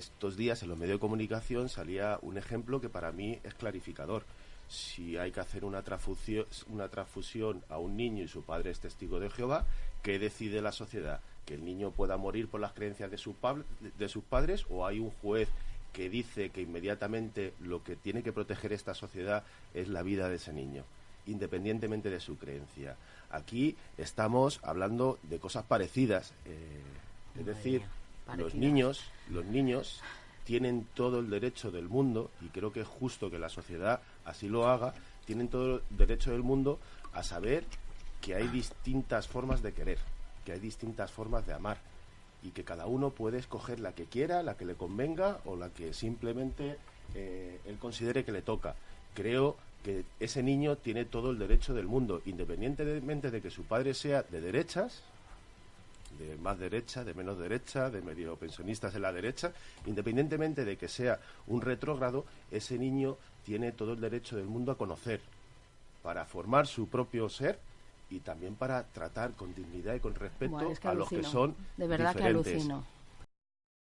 estos días en los medios de comunicación salía un ejemplo que para mí es clarificador. Si hay que hacer una transfusión, una transfusión a un niño y su padre es testigo de Jehová, ¿qué decide la sociedad? ¿Que el niño pueda morir por las creencias de, su de sus padres o hay un juez que dice que inmediatamente lo que tiene que proteger esta sociedad es la vida de ese niño, independientemente de su creencia? Aquí estamos hablando de cosas parecidas. Eh, es decir, los niños, los niños tienen todo el derecho del mundo, y creo que es justo que la sociedad así lo haga, tienen todo el derecho del mundo a saber que hay distintas formas de querer, que hay distintas formas de amar, y que cada uno puede escoger la que quiera, la que le convenga o la que simplemente eh, él considere que le toca. Creo que ese niño tiene todo el derecho del mundo, independientemente de que su padre sea de derechas de más derecha, de menos derecha, de medio pensionistas en la derecha, independientemente de que sea un retrógrado, ese niño tiene todo el derecho del mundo a conocer, para formar su propio ser y también para tratar con dignidad y con respeto a los que son de verdad diferentes. que alucino